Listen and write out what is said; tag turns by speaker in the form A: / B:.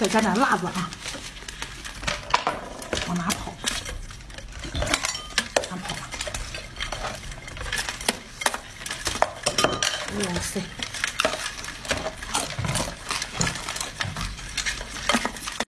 A: 再加点辣子啊，往哪跑？哪跑？哇塞！